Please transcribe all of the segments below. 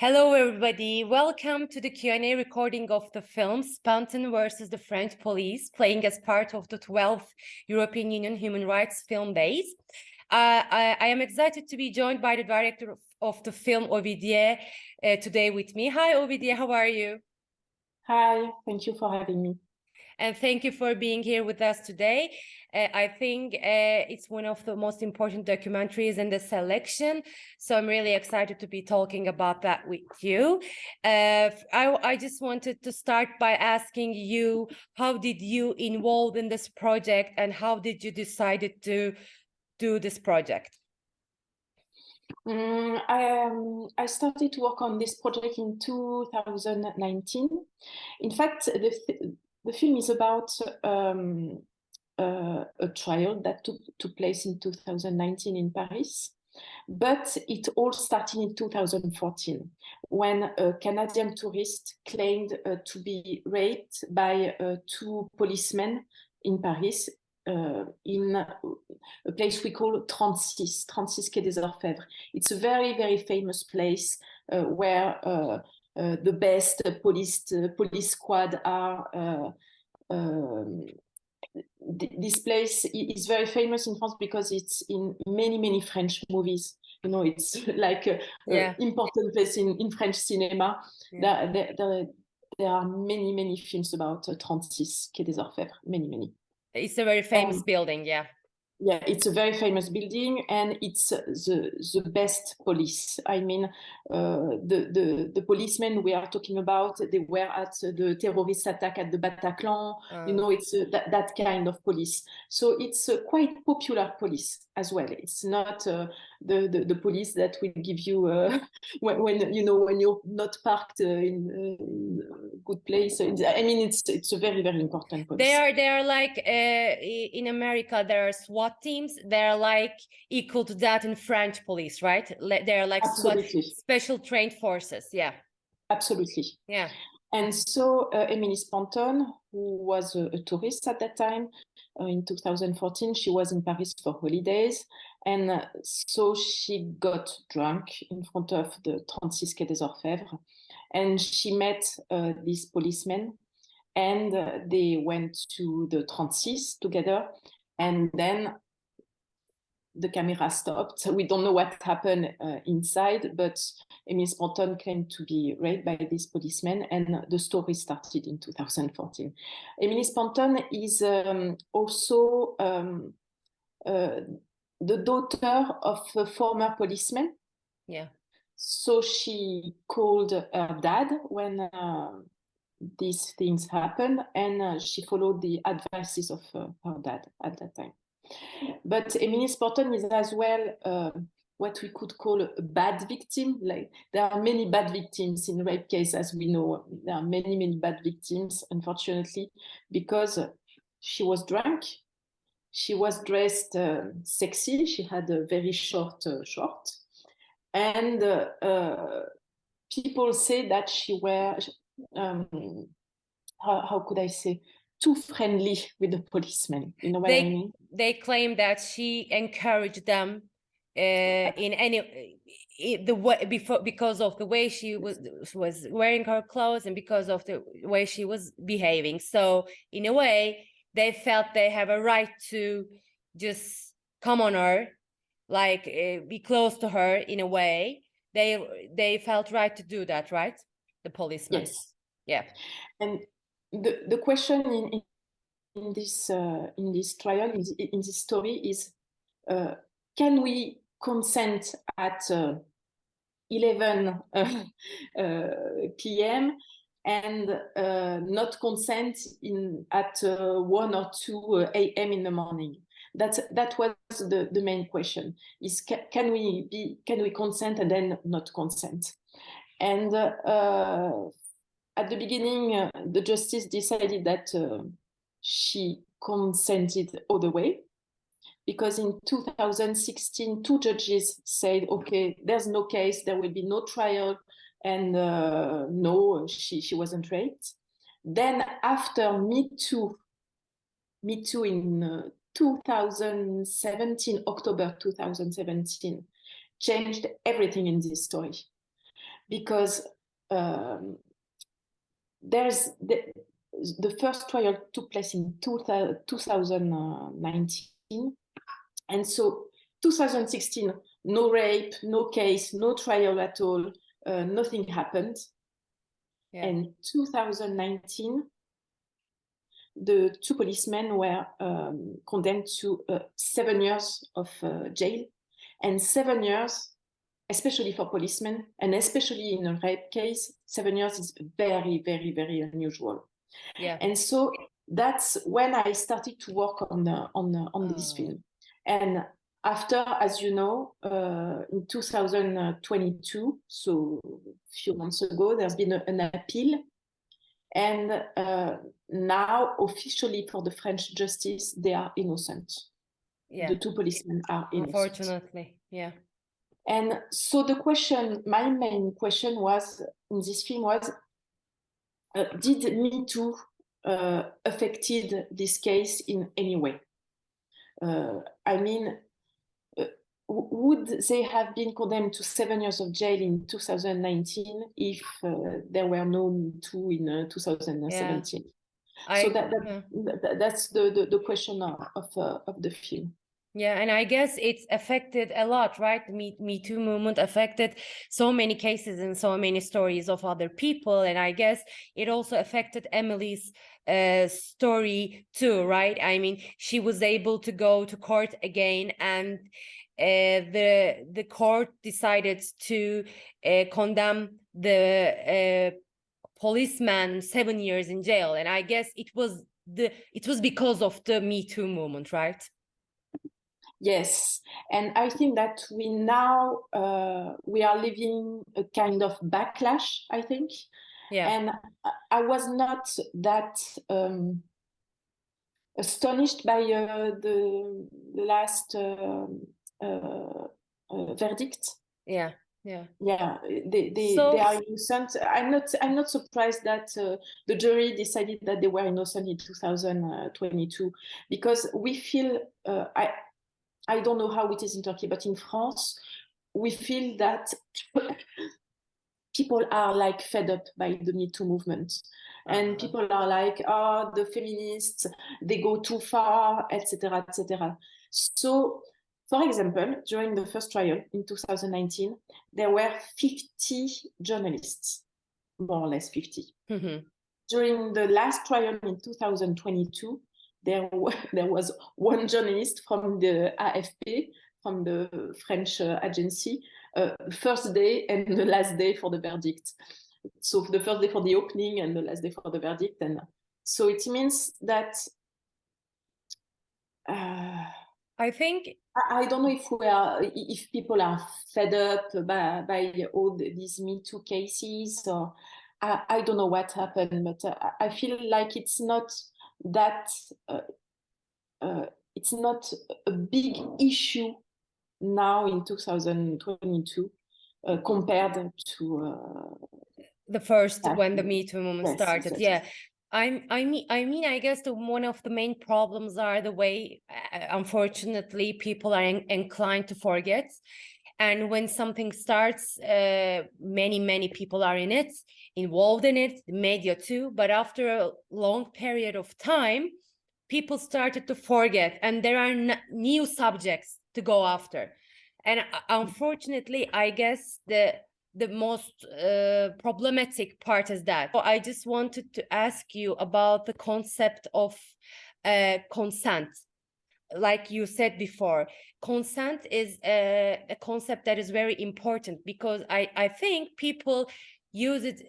Hello, everybody. Welcome to the Q&A recording of the film Spanton versus the French Police, playing as part of the 12th European Union Human Rights Film Days. Uh, I, I, am excited to be joined by the director of, of the film, Ovidie, uh, today with me. Hi, Ovidie, how are you? Hi, thank you for having me. And thank you for being here with us today. Uh, I think uh, it's one of the most important documentaries in the selection. So I'm really excited to be talking about that with you. Uh, I, I just wanted to start by asking you, how did you involve in this project and how did you decide to do this project? I, um, I started to work on this project in 2019. In fact, the, the film is about um, uh, a trial that took, took place in 2019 in Paris. But it all started in 2014 when a Canadian tourist claimed uh, to be raped by uh, two policemen in Paris uh, in a place we call 36, 36 Quai des Orfèvres. It's a very, very famous place uh, where uh, the best police, police squad are um, this place is very famous in France because it's in many, many French movies. You know, it's like an yeah. important place in, in French cinema. Yeah. There, there, there, are many, many films about uh, 36 Quai des Orfèvres, many, many. It's a very famous um, building, yeah yeah, it's a very famous building and it's the, the best police. I mean, uh, the, the, the policemen we are talking about, they were at the terrorist attack at the Bataclan, uh. you know, it's uh, that, that kind of police. So it's a quite popular police as well. It's not uh, the, the, the police that will give you uh, when, when you know when you're not parked uh, in, in, a good place. I mean, it's it's a very very important. Police. They are they are like uh, in America. There are SWAT teams. They're like equal to that in French police, right? They're like Absolutely. SWAT, special trained forces. Yeah. Absolutely. Yeah. And so uh, Emily Spanton, who was a, a, tourist at that time, uh, in 2014, she was in Paris for holidays. And uh, so she got drunk in front of the 36 Quai des Orfèvres. And she met uh, this policeman and uh, they went to the 36 together. And then the camera stopped. We don't know what happened uh, inside, but Emily Spanton claimed to be raped by this policeman, and the story started in 2014. Emily Spanton is um, also um, uh, the daughter of a former policeman. Yeah. So she called her dad when uh, these things happened, and uh, she followed the advices of uh, her dad at that time. But Emily Spanton is as well uh, what we could call a bad victim. Like there are many bad victims in rape case, as we know. There are many, many bad victims, unfortunately, because she was drunk. She was dressed uh, sexy. She had a very short uh, short. And uh, people say that she were, um, how, how could I say, too friendly with the policemen. You know what they, I mean? They claim that she encouraged them uh, in any the way before because of the way she was was wearing her clothes and because of the way she was behaving. So in a way, they felt they have a right to just come on her, like uh, be close to her in a way. They they felt right to do that, right? The policemen. Yes. Yeah. And the, the question in, in this uh, in this trial in, in this story is uh, can we consent at uh, 11 uh, uh, p.m. and uh, not consent in at 1 or 2 a.m. in the morning that that was the the main question is ca can we be can we consent and then not consent and at the beginning, uh, the justice decided that uh, she consented all the way because in 2016, two judges said, okay, there's no case, there will be no trial, and uh, no, she, she wasn't raped. Then after Me Too, Me Too in uh, 2017, October 2017, changed everything in this story because um, there's the, the first trial took place in two, 2019 and so 2016 no rape no case no trial at all uh, nothing happened. Yeah. and 2019 the two policemen were um, condemned to uh, seven years of uh, jail. And seven years especially for policemen and especially in a rape case seven years is very very very unusual Yeah. and so that's when i started to work on on on this Oh. film and after as you know uh, in 2022 so a few months ago there's been a- an appeal and uh, now officially for the french justice they are innocent Yeah. the two policemen are innocent Unfortunately. Yeah. And so the question, my main question was in this film was, uh, did Me Too uh, affected this case in any way? Uh, I mean, uh, would they have been condemned to seven years of jail in 2019 if uh, there were no Me Too in uh, 2017? I, so that, that, yeah. that- that's the, the, the question of, of, uh, of the film. Yeah, and I guess it's affected a lot, right? Me, Me Too movement affected so many cases and so many stories of other people. And I guess it also affected Emily's uh, story too, right? I mean, she was able to go to court again and uh, the the court decided to uh, condemn the uh, policeman seven years in jail. And I guess it was the it was because of the Me Too movement, right? Yes, and I think that we now uh, we are living a kind of backlash. I think, Yeah. and I- was not that um, astonished by uh, the, the last um uh, uh, verdict. Yeah, yeah, Yeah, they they, So- they are innocent. I'm not I'm not surprised that uh, the jury decided that they were innocent in 2022 because we feel uh, I I don't know how it is in Turkey, but in France we feel that people are like fed up by the Me Too movement. And Uh-huh. people are like, oh, the feminists, they go too far, etc., etc. So, for example, during the first trial in 2019, there were 50 journalists, more or less 50. Mhm. During the last trial in 2022, there, there was one journalist from the AFP, from the French uh, agency, uh, first day and the last day for the verdict. So the first day for the opening and the last day for the verdict. And so it means that uh, I think I I don't know if we are, if people are fed up by, by all the- these Me Too cases, or I, I don't know what happened, but uh, I feel like it's not that, uh, uh, it's not a big issue now in 2022 uh, compared to. Uh, the first when the. Me Too movement Yes, started. exactly. Yeah. I'm, I mean, I mean, I guess the one of the main problems are the way, uh, unfortunately, people are in- inclined to forget. And when something starts, uh, many, many people are in it, involved in it, the media too. But after a long period of time, people started to forget, and there are new subjects to go after. And unfortunately, I guess the the most uh, problematic part is that. So I just wanted to ask you about the concept of uh, consent. Like you said before, consent is a, a concept that is very important because I, I think people use it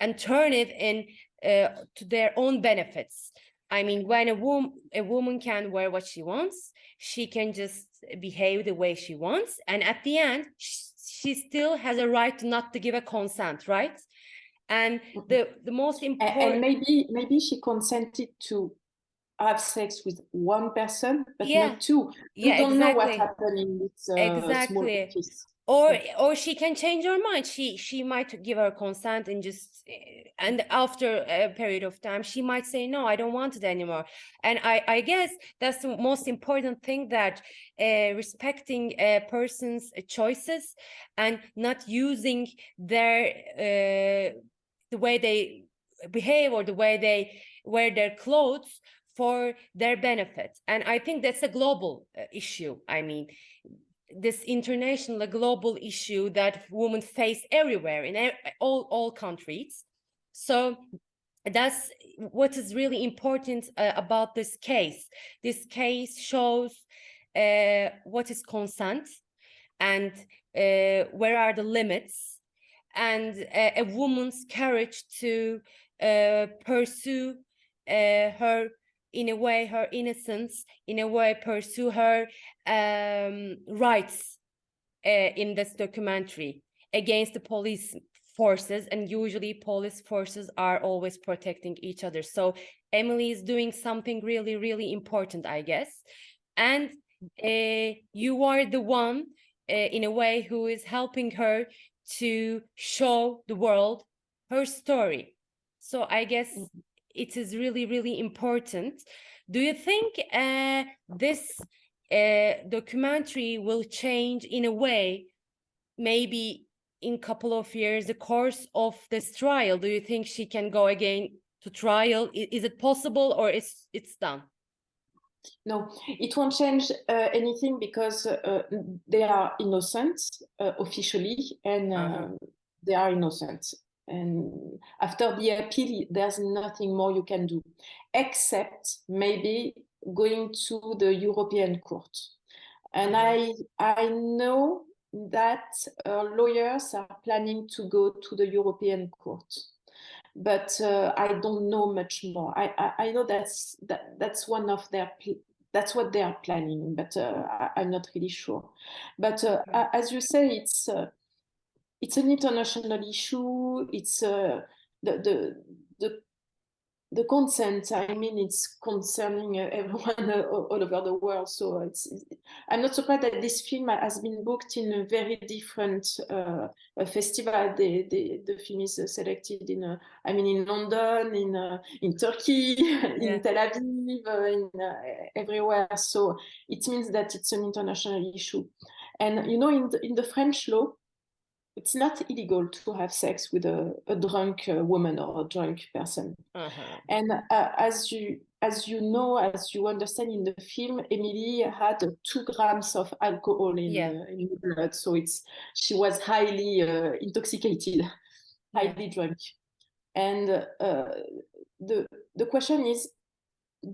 and turn it in uh, to their own benefits. I mean, when a woman a woman can wear what she wants, she can just behave the way she wants, and at the end, sh- she still has a right to not to give a consent, right? And the the most important, and maybe maybe she consented to have sex with one person, but Yeah. not two. You yeah, don't know what exactly. happened in this uh, small Exactly. office. or or she can change her mind she she might give her consent and just eh, and after a period of time she might say no i don't want it anymore and i i guess that's the most important thing that uh, respecting a person's choices and not using their uh, the way they behave or the way they wear their clothes for their benefit and i think that's a global uh, issue. I mean this international global issue that women face everywhere in all all countries. So that's what is really important uh, about this case. This case shows uh, what is consent and uh, where are the limits and uh, a woman's courage to uh, pursue her in a way her innocence in a way pursue her um, rights uh, in this documentary against the police forces and usually police forces are always protecting each other. So emily is doing something really really important i guess. And uh, you are the one uh, in a way who is helping her to show the world her story. So i guess Mhm. It is really really important do you think uh, this uh, documentary will change in a way maybe in couple of years the course of this trial do you think she can go again to trial is it possible or it's it's done No, it won't change uh, anything because uh, they are innocent uh, officially and uh, Uh-huh. they are innocent. And after the appeal, there's nothing more you can do except maybe going to the European Court. And Uh-huh. I I know that uh, lawyers are planning to go to the European Court but uh, I don't know much more. I, I, I know that's that, that's one of their that's what they are planning, but uh, I, I'm not really sure. But uh, as you say, it's uh, it's an international issue. It's uh, the the the the consent. I mean, it's concerning uh, everyone uh, all over the world. So it's. I'm not surprised that this film has been booked in a very different uh, festival. The, the the film is uh, selected in. Uh, I mean, in London, in uh, in Turkey, Yeah. in Tel Aviv, uh, in uh, everywhere. So it means that it's an international issue. And you know, in the, in the French law, it's not illegal to have sex with a, a drunk uh, woman or a drunk person. Uh-huh. And uh, as you as you know, as you understand in the film, Emily had two grams of alcohol in, Yeah. uh, in her blood, so it's she was highly uh, intoxicated, highly drunk. And uh, the the question is,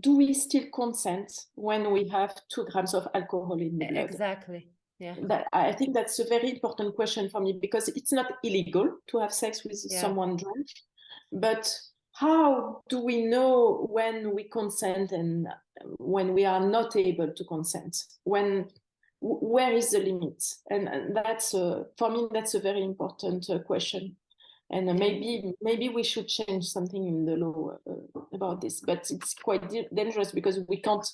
do we still consent when we have two grams of alcohol in the blood? Exactly. Yeah. That I think that's a very important question for me because it's not illegal to have sex with Yeah. someone drunk, but how do we know when we consent and when we are not able to consent? When where is the limit? And, and that's uh, for me that's a very important uh, question. And uh, maybe maybe we should change something in the law uh, about this, but it's quite dangerous because we can't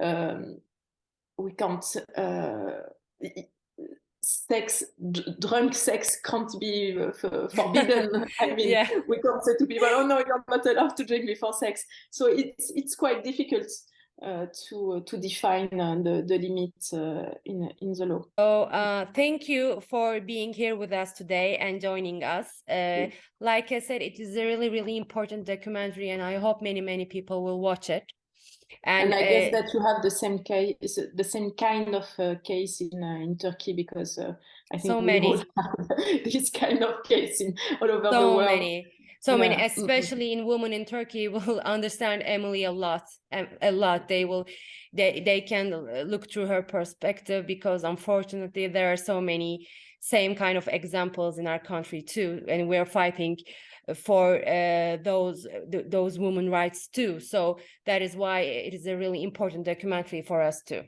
um, we can't uh, sex drunk sex can't be uh, forbidden i mean Yeah. we can't say to people oh no you're not allowed to drink before sex so it's it's quite difficult uh, to to define uh, the the limit uh, in in the law So, uh, thank you for being here with us today and joining us. Uh, like I said, it is a really, really important documentary, and I hope many, many people will watch it. And, and i guess that you have the same case the same kind of uh, case in uh, in turkey because uh, i think So we many. this kind of case in all over the so world many, so many, Yeah. Mhm. especially in women in Turkey will understand Emily a lot, a lot. They will, they they can look through her perspective because unfortunately there are so many same kind of examples in our country too, and we're fighting for uh, those th- those women rights too. So that is why it is a really important documentary for us too.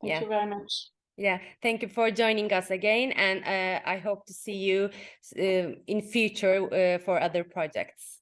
thank Yeah. you very much Yeah, thank you for joining us again, and uh, I hope to see you uh, in future uh, for other projects.